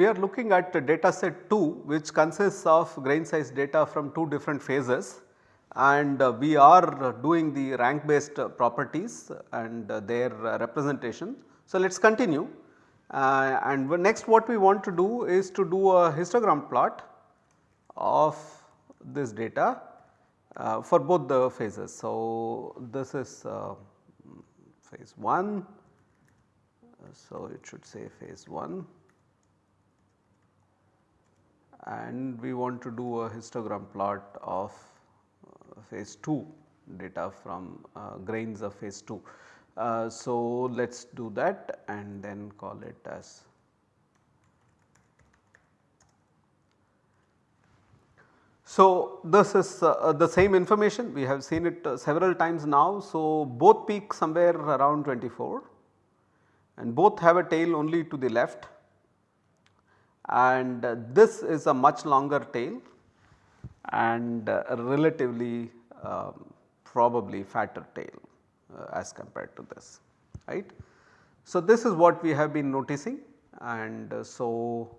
we are looking at data set 2 which consists of grain size data from 2 different phases and uh, we are doing the rank based properties and uh, their representation. So, let us continue uh, and next what we want to do is to do a histogram plot of this data for both the phases. So, this is phase 1, so it should say phase 1 and we want to do a histogram plot of uh, phase 2 data from uh, grains of phase 2. Uh, so, let us do that and then call it as So, this is uh, the same information we have seen it uh, several times now. So, both peak somewhere around 24 and both have a tail only to the left and uh, this is a much longer tail and uh, relatively um, probably fatter tail uh, as compared to this right. So, this is what we have been noticing and uh, so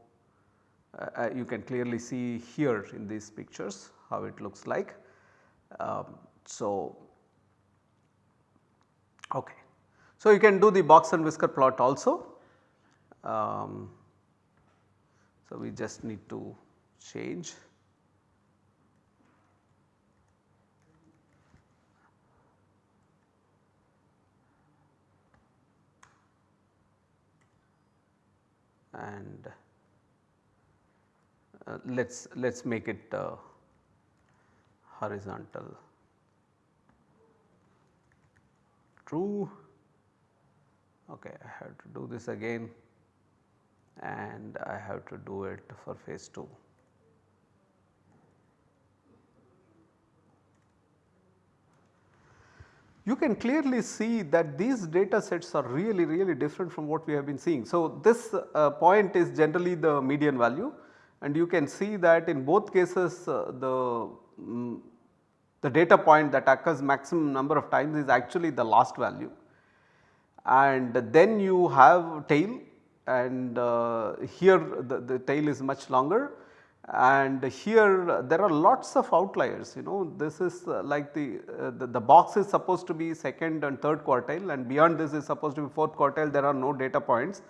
uh, you can clearly see here in these pictures how it looks like. Um, so, okay. So, you can do the box and whisker plot also. Um, so, we just need to change. And uh, let us let us make it uh, horizontal. True. Okay I have to do this again and I have to do it for phase 2. You can clearly see that these data sets are really really different from what we have been seeing. So, this uh, point is generally the median value and you can see that in both cases uh, the, um, the data point that occurs maximum number of times is actually the last value and then you have tail and uh, here the, the tail is much longer. And here there are lots of outliers you know. This is uh, like the, uh, the, the box is supposed to be second and third quartile and beyond this is supposed to be fourth quartile. There are no data points.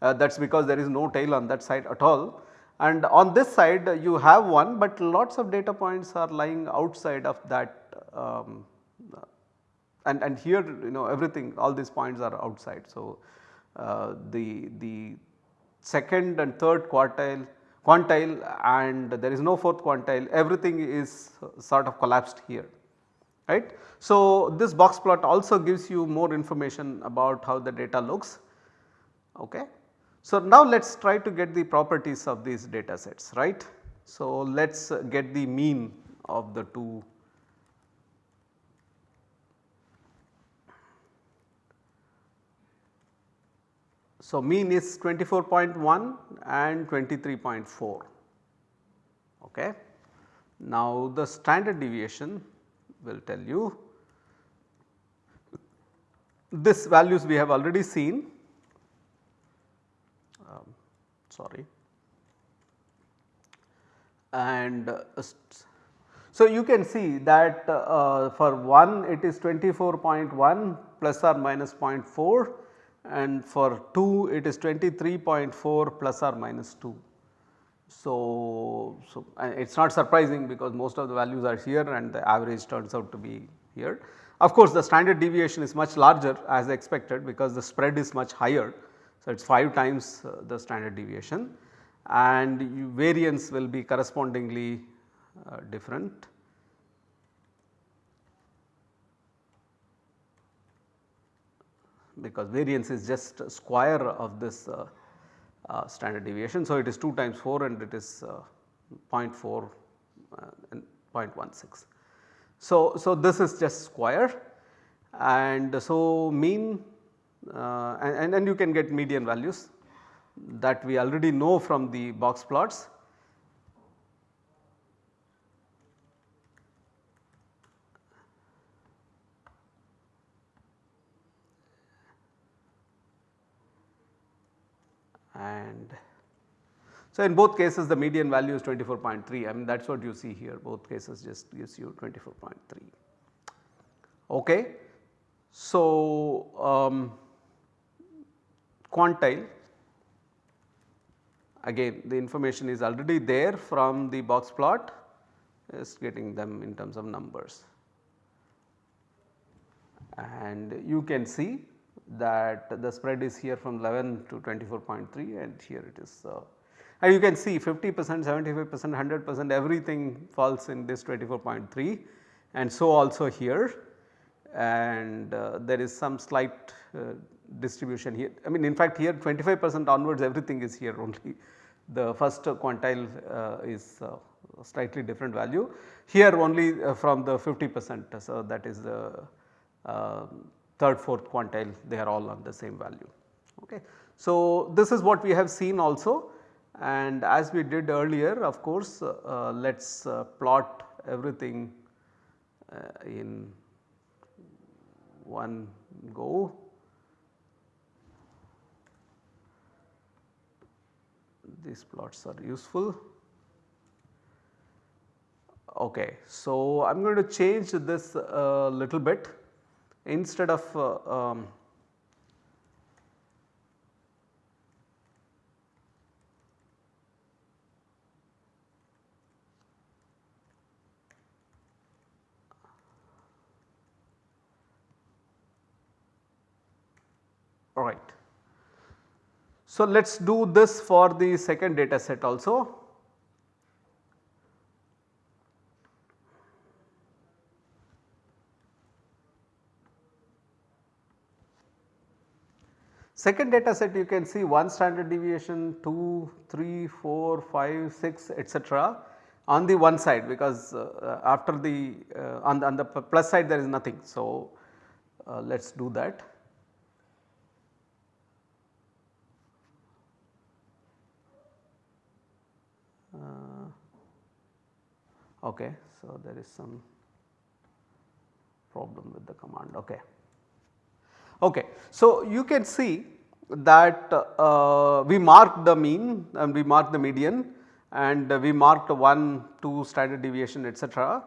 Uh, that is because there is no tail on that side at all. And on this side you have one but lots of data points are lying outside of that um, and, and here you know everything all these points are outside. So, Uh, the, the second and third quartile quantile and there is no fourth quantile everything is sort of collapsed here right. So, this box plot also gives you more information about how the data looks okay. So, now let us try to get the properties of these data sets right. So, let us get the mean of the two So, mean is 24.1 and 23.4 okay. Now, the standard deviation will tell you this values we have already seen sorry. And uh, so you can see that uh, for 1 it is 24.1 plus or minus 0.4 and for 2 it is 23.4 plus or minus 2. So, so it is not surprising because most of the values are here and the average turns out to be here. Of course, the standard deviation is much larger as expected because the spread is much higher so, it is 5 times uh, the standard deviation and variance will be correspondingly uh, different. Because variance is just square of this uh, uh, standard deviation. So, it is 2 times 4 and it is uh, 0.4 uh, and 0.16. So, so this is just square and so mean uh, and, and you can get median values that we already know from the box plots. And So, in both cases the median value is 24.3 I mean that is what you see here both cases just gives you 24.3. Okay. So, um, quantile again the information is already there from the box plot is getting them in terms of numbers and you can see that the spread is here from 11 to 24.3 and here it is uh, and you can see 50 percent, 75 percent, 100 percent everything falls in this 24.3 and so also here and uh, there is some slight uh, distribution here. I mean in fact here 25 percent onwards everything is here only the first quantile uh, is uh, slightly different value. Here only uh, from the 50 percent so that is the um, third fourth quantile they are all on the same value. Okay. So, this is what we have seen also and as we did earlier of course uh, let us uh, plot everything uh, in one go. These plots are useful. Okay. So, I am going to change this a little bit instead of uh, um, alright. So, let us do this for the second data set also. Second data set you can see 1 standard deviation, 2, 3, 4, 5, 6 etc. on the one side because uh, after the uh, on, the on the plus side there is nothing. So, uh, let us do that. Uh, okay, so there is some problem with the command. Okay. Okay. So, you can see that uh, we marked the mean and we marked the median and we marked 1, 2 standard deviation etc.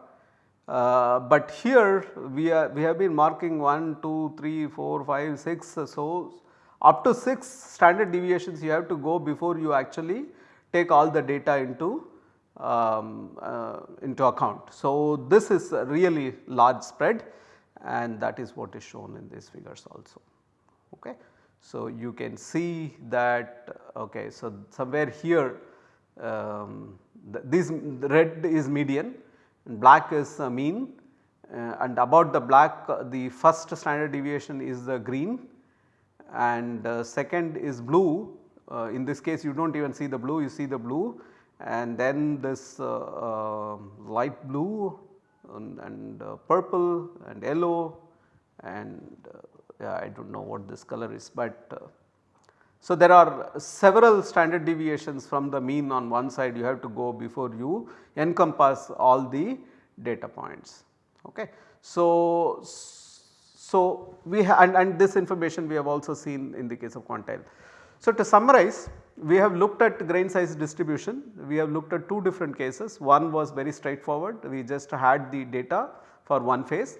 Uh, but here we are we have been marking 1, 2, 3, 4, 5, 6. So, up to 6 standard deviations you have to go before you actually take all the data into um, uh, into account. So, this is really large spread and that is what is shown in these figures also. Okay. So, you can see that okay, so somewhere here um, the, this red is median and black is uh, mean uh, and about the black uh, the first standard deviation is the green and uh, second is blue uh, in this case you do not even see the blue you see the blue and then this uh, light blue and, and uh, purple and yellow and uh, yeah, I do not know what this color is but uh, so there are several standard deviations from the mean on one side you have to go before you encompass all the data points. Okay. So, so we and, and this information we have also seen in the case of quantile. So, to summarize we have looked at grain size distribution, we have looked at two different cases. One was very straightforward, we just had the data for one phase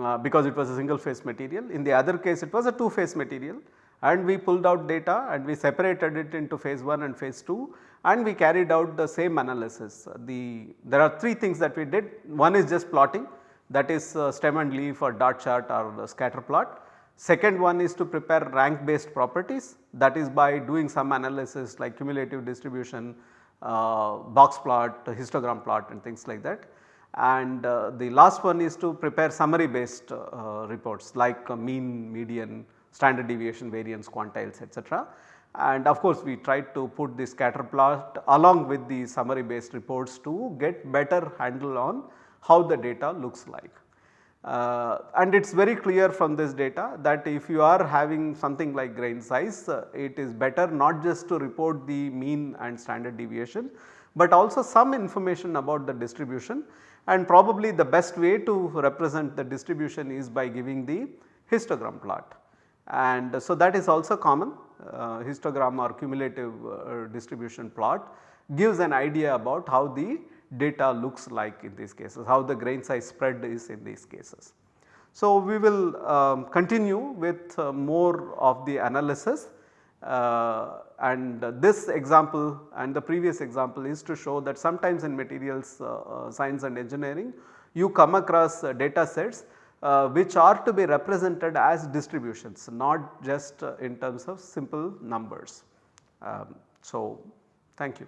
uh, because it was a single phase material. In the other case it was a two phase material and we pulled out data and we separated it into phase 1 and phase 2 and we carried out the same analysis. The, there are three things that we did, one is just plotting that is uh, stem and leaf or dot chart or scatter plot. Second one is to prepare rank based properties that is by doing some analysis like cumulative distribution, box plot, histogram plot and things like that. And uh, the last one is to prepare summary based uh, reports like mean, median, standard deviation, variance, quantiles etc. And of course, we tried to put the scatter plot along with the summary based reports to get better handle on how the data looks like. Uh, and it is very clear from this data that if you are having something like grain size, uh, it is better not just to report the mean and standard deviation, but also some information about the distribution and probably the best way to represent the distribution is by giving the histogram plot. And so that is also common uh, histogram or cumulative uh, distribution plot gives an idea about how the data looks like in these cases, how the grain size spread is in these cases. So, we will um, continue with uh, more of the analysis uh, and this example and the previous example is to show that sometimes in materials uh, uh science and engineering you come across uh, data sets which are to be represented as distributions not just in terms of simple numbers. Um, so, thank you.